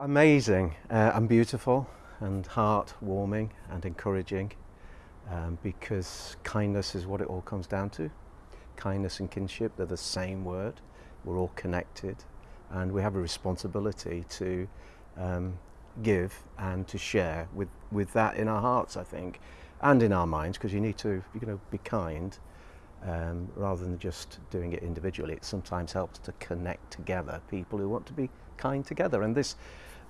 Amazing uh, and beautiful and heart-warming and encouraging um, because kindness is what it all comes down to. Kindness and kinship, they're the same word. We're all connected and we have a responsibility to um, give and to share with, with that in our hearts, I think, and in our minds, because you need to you know, be kind um, rather than just doing it individually. It sometimes helps to connect together people who want to be kind together. And this,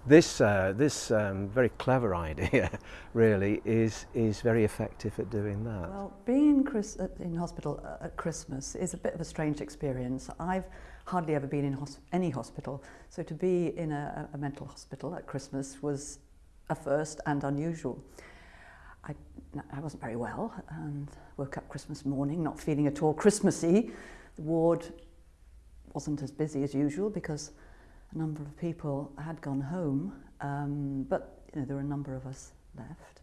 this, uh, this um, very clever idea really is, is very effective at doing that. Well, being in, Chris, in hospital at Christmas is a bit of a strange experience. I've hardly ever been in hos any hospital, so to be in a, a mental hospital at Christmas was a first and unusual. I, I wasn't very well and woke up Christmas morning not feeling at all Christmassy. The ward wasn't as busy as usual because a number of people had gone home, um, but you know, there were a number of us left.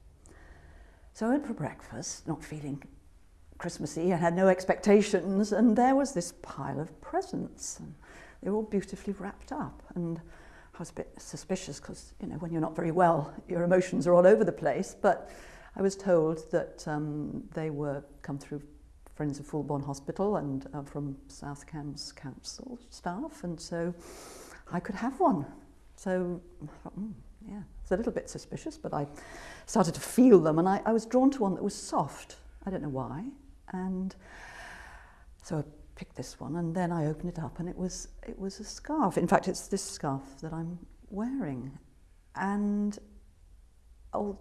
So I went for breakfast, not feeling Christmassy. I had no expectations, and there was this pile of presents. And they were all beautifully wrapped up. And I was a bit suspicious because, you know, when you're not very well, your emotions are all over the place. But I was told that um, they were come through Friends of Fulbourn Hospital and uh, from South Cambs Council staff, and so I could have one. So, mm, yeah, it's a little bit suspicious, but I started to feel them, and I, I was drawn to one that was soft. I don't know why, and so I picked this one, and then I opened it up, and it was it was a scarf. In fact, it's this scarf that I'm wearing, and although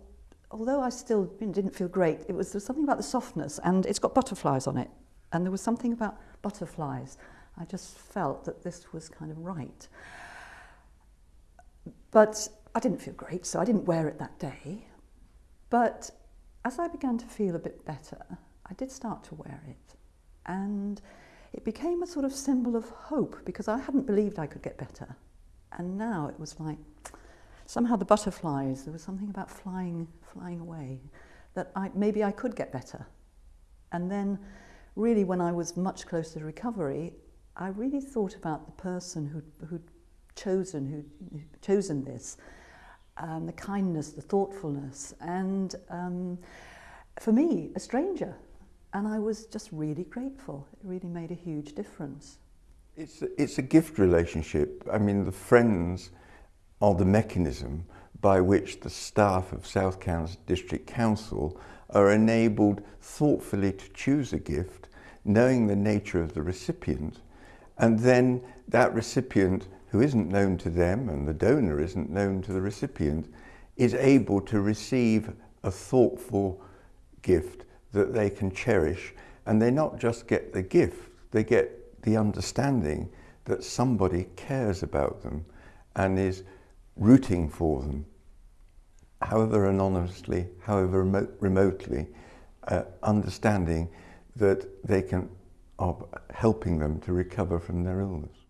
I still didn't feel great, it was there was something about the softness, and it's got butterflies on it, and there was something about butterflies. I just felt that this was kind of right. But I didn't feel great, so I didn't wear it that day. But as I began to feel a bit better, I did start to wear it. And it became a sort of symbol of hope because I hadn't believed I could get better. And now it was like, somehow the butterflies, there was something about flying, flying away, that I, maybe I could get better. And then really when I was much closer to recovery, I really thought about the person who who'd chosen, who'd chosen this, um, the kindness, the thoughtfulness, and um, for me, a stranger. And I was just really grateful. It really made a huge difference. It's a, it's a gift relationship. I mean, the friends are the mechanism by which the staff of South Cambs District Council are enabled thoughtfully to choose a gift, knowing the nature of the recipient, and then that recipient who isn't known to them and the donor isn't known to the recipient is able to receive a thoughtful gift that they can cherish. And they not just get the gift, they get the understanding that somebody cares about them and is rooting for them, however anonymously, however remote, remotely, uh, understanding that they can are helping them to recover from their illness.